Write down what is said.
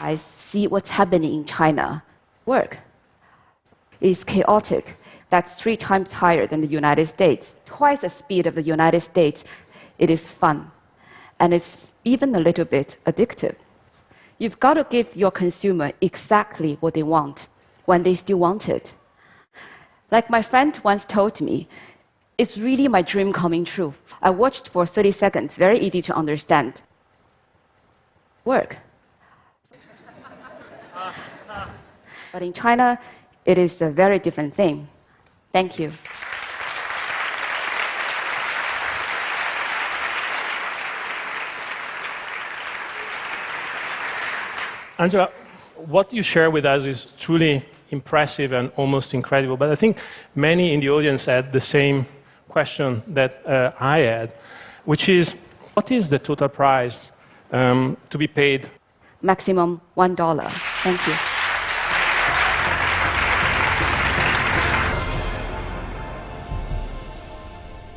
I see what's happening in China. Work is chaotic. That's three times higher than the United States, twice the speed of the United States. It is fun, and it's even a little bit addictive. You've got to give your consumer exactly what they want when they still want it. Like my friend once told me, it's really my dream coming true. I watched for 30 seconds, very easy to understand. Work. But in China, it is a very different thing. Thank you. Angela, what you share with us is truly impressive and almost incredible. But I think many in the audience had the same question that uh, I had, which is what is the total price um, to be paid? Maximum $1. Thank you.